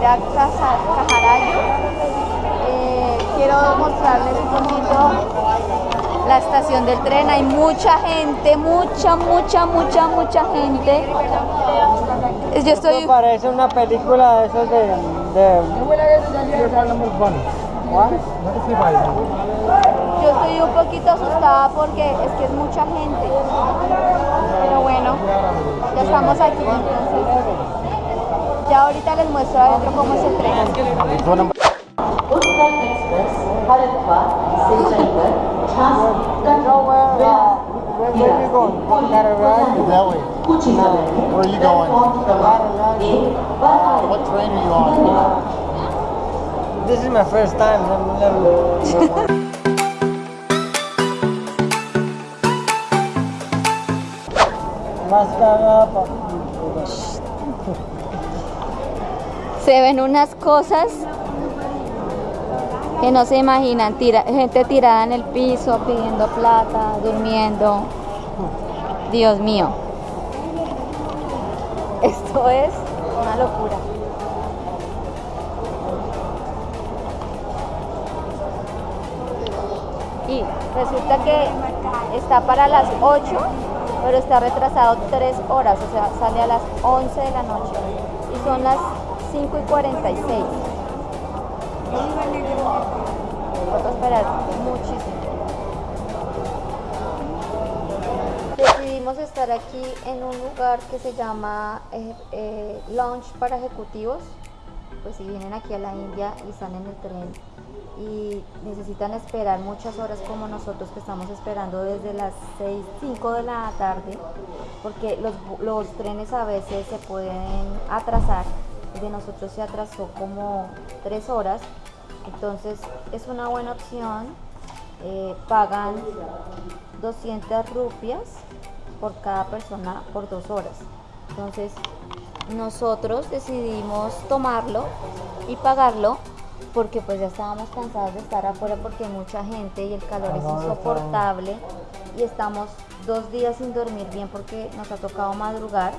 Casa, Cajarayo. Eh, quiero mostrarles un poquito la estación del tren. Hay mucha gente, mucha, mucha, mucha, mucha gente. Yo estoy... Esto parece una película de esos de... de... Yo estoy un poquito asustada porque es que es mucha gente. Pero bueno, ya estamos aquí entonces. Ya ahorita les muestro adentro cómo se entrega. Where are you going? That way. Where are you going? What train are you on? This is my first time. I'm never... Se ven unas cosas que no se imaginan. Gente tirada en el piso, pidiendo plata, durmiendo. Dios mío. Esto es una locura. Y resulta que está para las 8, pero está retrasado 3 horas, o sea, sale a las 11 de la noche. Y son las 5 y 46. Toca esperar muchísimo. Decidimos estar aquí en un lugar que se llama eh, eh, Lounge para Ejecutivos. Pues si vienen aquí a la India y están en el tren y necesitan esperar muchas horas como nosotros que estamos esperando desde las 6, 5 de la tarde, porque los trenes a veces se pueden atrasar. El de nosotros se atrasó como 3 horas, entonces es una buena opción. eh, pagan 200 rupias por cada persona por dos horas. Entonces nosotros decidimos tomarlo y pagarlo porque pues ya estábamos cansados de estar afuera porque hay mucha gente y el calor es insoportable y estamos dos días sin dormir bien porque nos ha tocado madrugar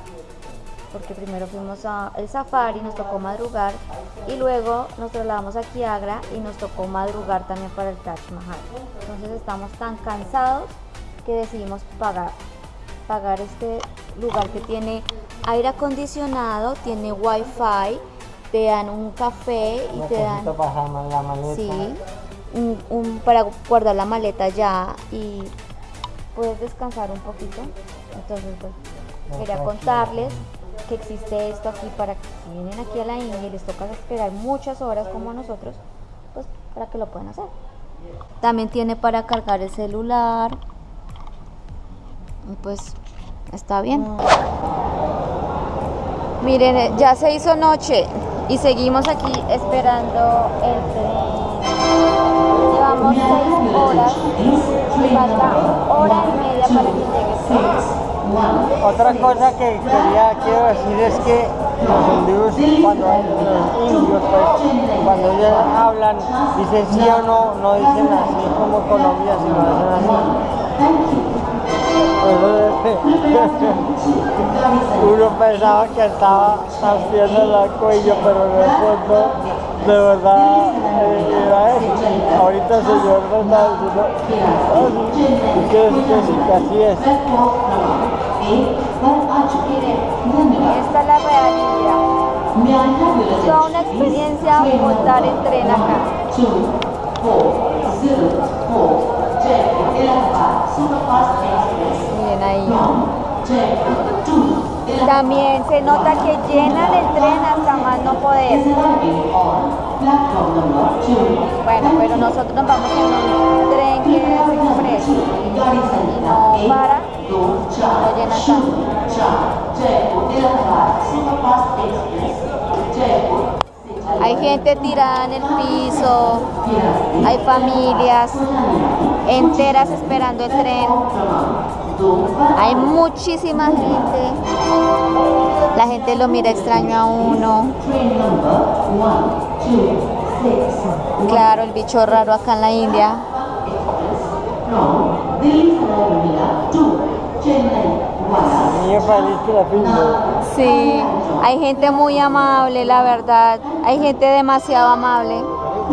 porque primero fuimos al safari, nos tocó madrugar y luego nos trasladamos a Agra y nos tocó madrugar también para el Taj Mahal. Entonces estamos tan cansados que decidimos pagar, pagar este lugar que tiene aire acondicionado, tiene wifi, te dan un café y te dan la maleta. Sí, un, un- para guardar la maleta ya y puedes descansar un poquito. Entonces, pues, quería contarles que existe esto aquí para que si vienen aquí a la India y les toca esperar muchas horas como a nosotros, pues para que lo puedan hacer. También tiene para cargar el celular. Y pues está bien. Miren, eh, ya se hizo noche y seguimos aquí esperando el tren. Llevamos seis horas y falta hora y media para que llegue el tren. Otra cosa que quería, quiero decir es que los hindúes, cuando los indios, pues, cuando ellos hablan, dicen sí o no, no dicen así como Colombia, sino dicen así. Uno pensaba que estaba haciendo el cuello, pero en el fondo, de verdad, eh. Ahorita el señor me está diciendo, ah, sí, y que es que sí, que así es. Esta es la real India. Toda una experiencia montar en tren acá. Miren ahí. También se nota que llenan el tren hasta más no poder. Bueno, pero nosotros nos vamos en un tren que Hay gente tirada en el piso, hay familias enteras esperando el tren, hay muchísima gente, la gente lo mira extraño a uno. Claro, el bicho raro acá en la India. Sí, hay gente muy amable, la verdad. Hay gente demasiado amable.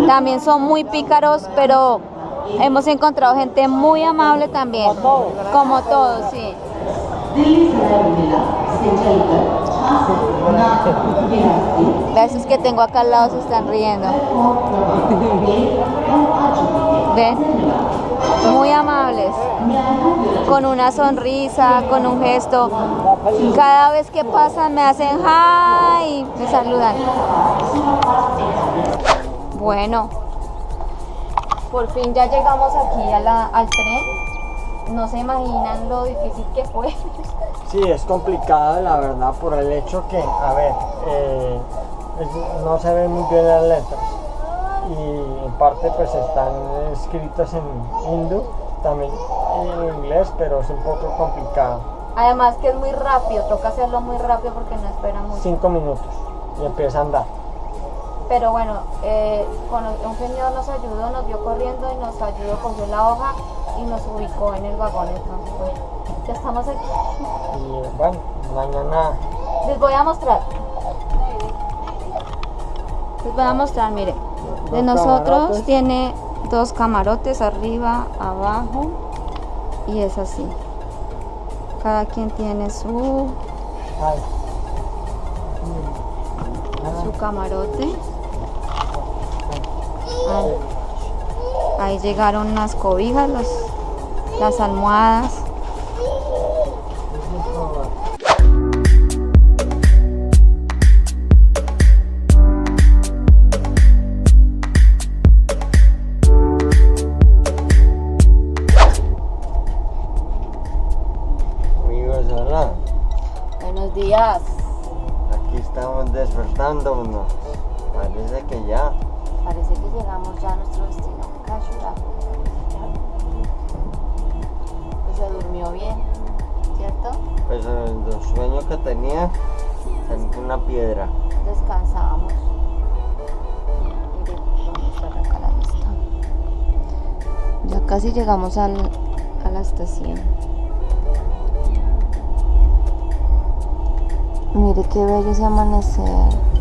También son muy pícaros, pero hemos encontrado gente muy amable también. Como todos, sí. Las esos que tengo acá al lado se están riendo. ¿Ven? Muy amables. Con una sonrisa, con un gesto. Cada vez que pasan me hacen hi, me saludan. Bueno, por fin ya llegamos aquí al tren. No se imaginan lo difícil que fue. Sí, es complicado la verdad por el hecho que, a ver, eh, no se ven muy bien las letras y en parte pues están escritas en hindú, también en inglés, pero es un poco complicado. Además que es muy rápido, toca hacerlo muy rápido porque no espera mucho. Cinco minutos y empieza a andar. Pero bueno, eh, con- un señor nos ayudó, nos vio corriendo y nos ayudó, cogió la hoja y nos ubicó en el vagón. Entonces, bueno, ya estamos aquí. Y bueno, mañana Les voy a mostrar. Les voy a mostrar, mire. De nosotros camarotes. tiene dos camarotes arriba, abajo y es así. Cada quien tiene su, su camarote. Ahí, ahí llegaron las cobijas, los- las almohadas. Hola. Buenos días. Aquí estamos despertándonos. Parece que ya. Parece que llegamos ya a nuestro destino, Kashura. Pues se durmió bien, ¿cierto? Pues el sueño que tenía, sentí una piedra. Lista. Ya casi llegamos al- a la estación. Mire qué bello ese amanecer.